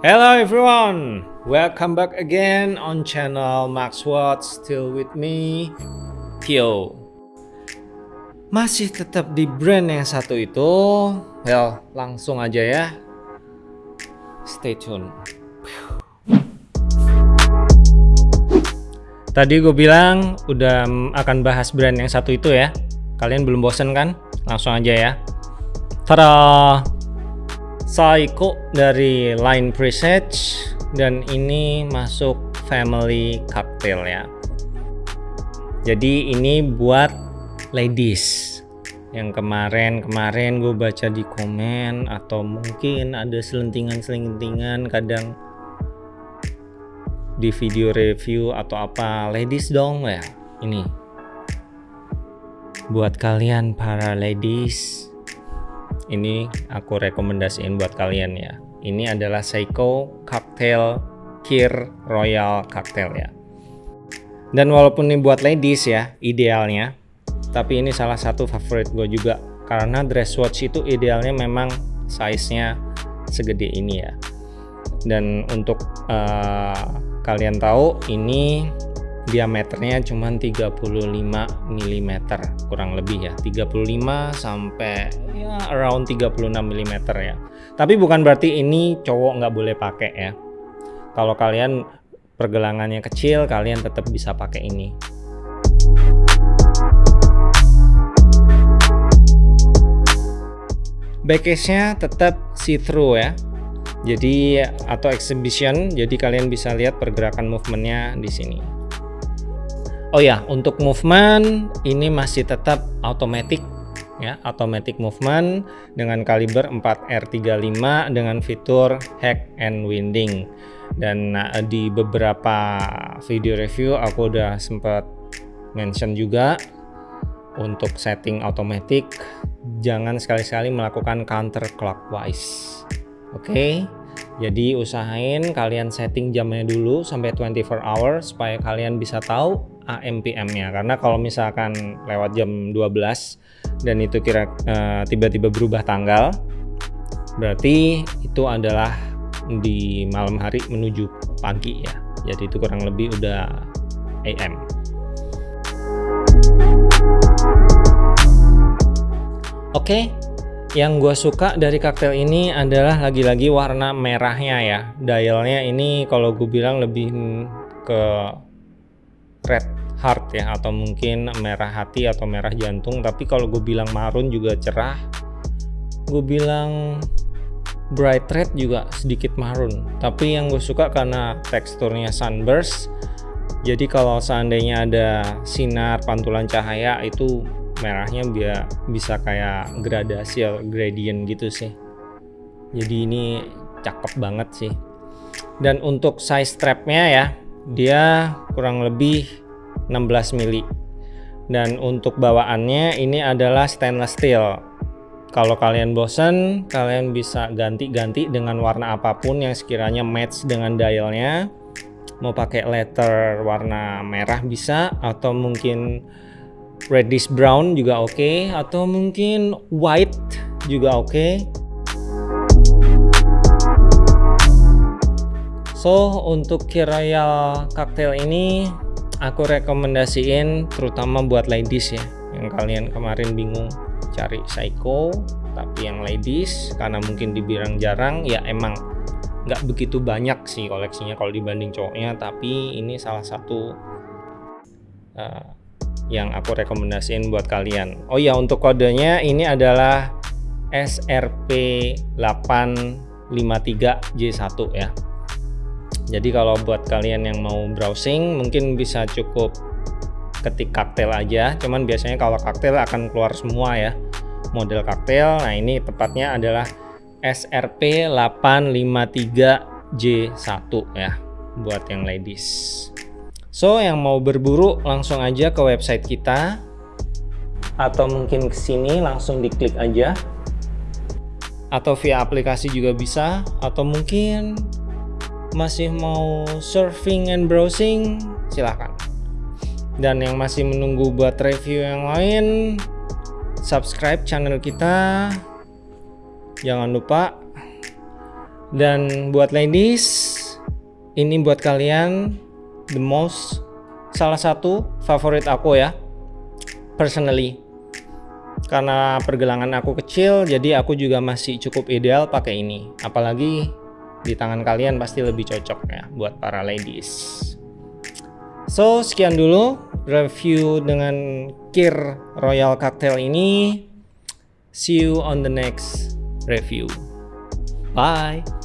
Hello everyone, welcome back again on channel Max Watch. Still with me, Tio. Masih tetap di brand yang satu itu. Well, langsung aja ya. Stay tune. Tadi gue bilang udah akan bahas brand yang satu itu ya. Kalian belum bosen kan? Langsung aja ya. Tada! Saiko dari Line Presage dan ini masuk family cocktail ya. Jadi ini buat ladies yang kemarin-kemarin gue baca di komen atau mungkin ada selentingan-selentingan kadang di video review atau apa ladies dong ya ini buat kalian para ladies ini aku rekomendasiin buat kalian ya. Ini adalah Seiko Cocktail Kir Royal Cocktail ya. Dan walaupun ini buat ladies ya idealnya tapi ini salah satu favorit gue juga. Karena dress watch itu idealnya memang size nya segede ini ya. Dan untuk uh, kalian tahu ini diameternya cuma 35 mm kurang lebih ya. 35 sampai ya around 36 mm ya. Tapi bukan berarti ini cowok nggak boleh pakai ya. Kalau kalian pergelangannya kecil kalian tetap bisa pakai ini. Backcase-nya tetap see-through ya. Jadi atau exhibition jadi kalian bisa lihat pergerakan movementnya di sini Oh ya, untuk movement ini masih tetap automatic ya, automatic movement dengan kaliber 4R35 dengan fitur hack and winding. Dan nah, di beberapa video review aku udah sempat mention juga untuk setting automatic jangan sekali-sekali melakukan counter clockwise. Oke. Okay? Jadi usahain kalian setting jamnya dulu sampai 24 hour supaya kalian bisa tahu AMPM-nya karena kalau misalkan lewat jam 12 dan itu kira eh, tiba-tiba uh, berubah tanggal berarti itu adalah di malam hari menuju pagi ya jadi itu kurang lebih udah AM oke okay. Yang gue suka dari kaktel ini adalah lagi-lagi warna merahnya ya. Dialnya ini kalau gue bilang lebih ke red heart ya atau mungkin merah hati atau merah jantung. Tapi kalau gue bilang marun juga cerah gue bilang bright red juga sedikit marun. Tapi yang gue suka karena teksturnya sunburst. Jadi kalau seandainya ada sinar pantulan cahaya itu merahnya biar bisa kayak gradasi gradient gitu sih. Jadi ini cakep banget sih. Dan untuk size strapnya ya dia kurang lebih 16 mili. Dan untuk bawaannya ini adalah stainless steel. Kalau kalian bosan kalian bisa ganti-ganti dengan warna apa pun yang sekiranya match dengan dialnya. Mau pakai letter warna merah bisa atau mungkin reddish brown juga oke okay, atau mungkin white juga oke okay. so untuk Royal cocktail ini aku rekomendasiin terutama buat ladies ya yang kalian kemarin bingung cari psycho tapi yang ladies karena mungkin dibilang jarang ya emang nggak begitu banyak sih koleksinya kalau dibanding cowoknya tapi ini salah satu uh, yang aku rekomendasiin buat kalian. Oh ya untuk kodenya ini adalah SRP 853J1 ya. Jadi kalau buat kalian yang mau browsing mungkin bisa cukup ketik kaktel aja. Cuman biasanya kalau kaktel akan keluar semua ya model kaktel. Nah ini tepatnya adalah SRP 853J1 ya buat yang ladies so yang mau berburu langsung aja ke website kita. Atau mungkin ke sini langsung diklik aja. Atau via aplikasi juga bisa. Atau mungkin masih mau surfing and browsing silahkan dan yang masih menunggu buat review yang lain subscribe channel kita. Jangan lupa. Dan buat ladies ini buat kalian the most salah satu favorit aku ya personally. Karena pergelangan aku kecil jadi aku juga masih cukup ideal pakai ini. Apalagi di tangan kalian pasti lebih cocok ya buat para ladies. So sekian dulu review dengan Kir Royal Cocktail ini. See you on the next review. Bye